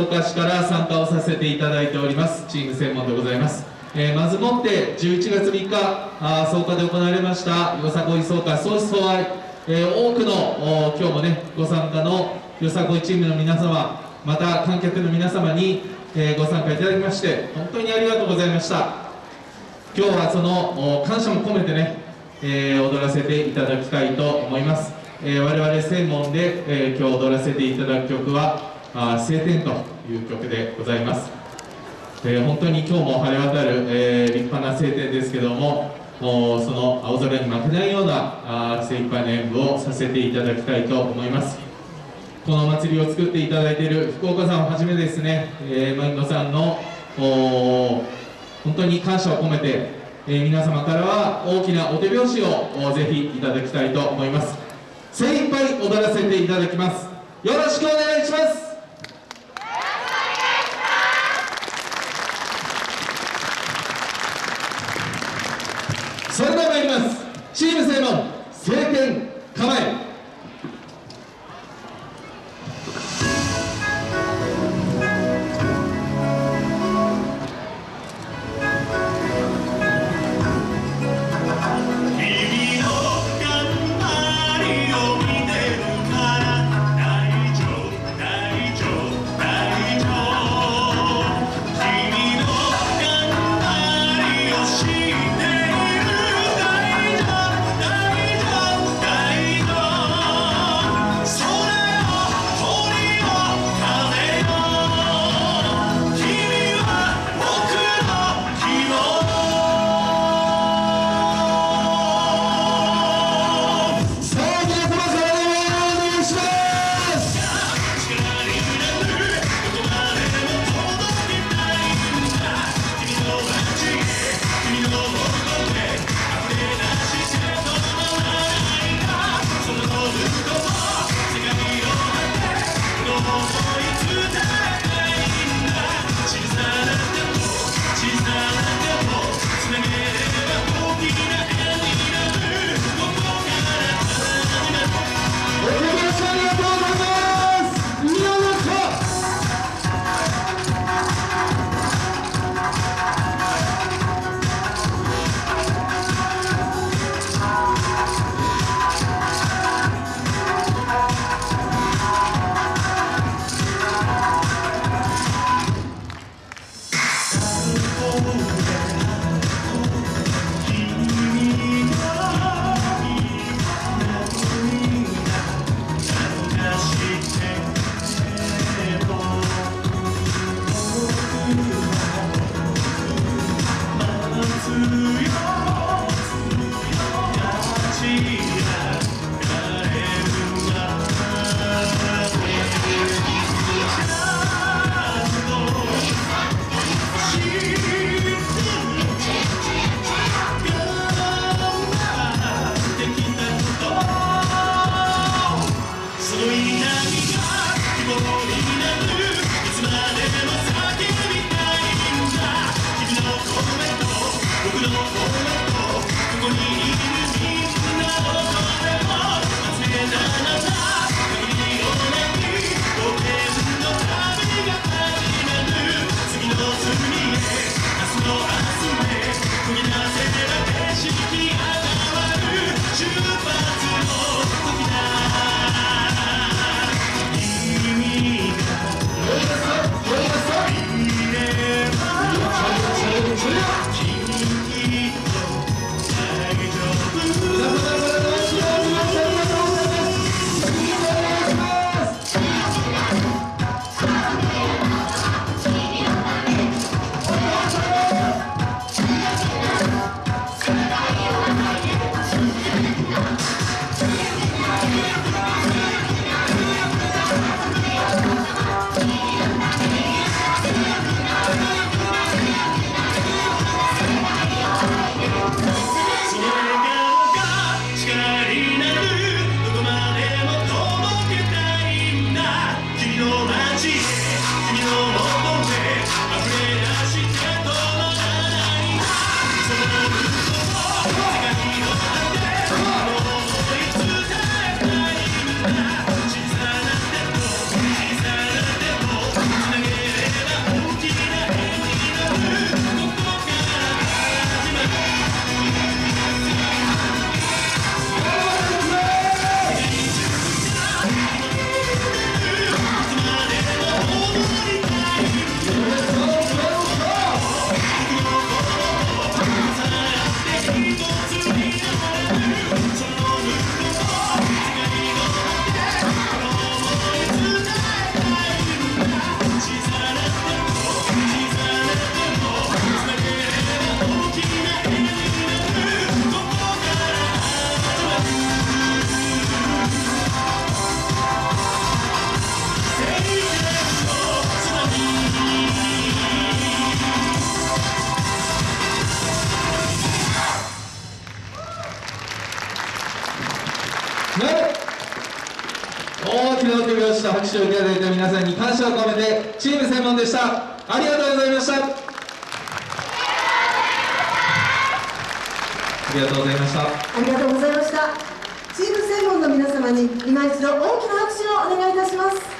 岡市から参加をさせていただいております。チーム専門でございます、えー、まずもって11月3日あ草加で行われましたよさこい草加総思相愛、えー、多くの今日もねご参加のよさこいチームの皆様また観客の皆様に、えー、ご参加いただきまして本当にありがとうございました。今日はその感謝も込めてね、えー、踊らせていただきたいと思います、え、我々専門で、えー、今日踊らせていただく曲は「あ晴天」という曲でございます、えー、本当に今日も晴れ渡る、えー、立派な晴天ですけどももその青空に負けないようなあ精一杯の演舞をさせていただきたいと思います。この祭りを作っていただいている福岡さんをはじめですね、えー、マインドさんの本当に感謝を込めて、えー、皆様からは大きなお手拍子をぜひいただきたいと思います。精一杯踊らせていただきます。よろしくお願いします。Jesus. ね。大きな手拍子と拍手をいただいた皆さんに感謝を込めてチーム専門でした。ありがとうございました。ありがとうございました。ありがとうございました。チーム専門の皆様に今一度大きな拍手をお願いいたします。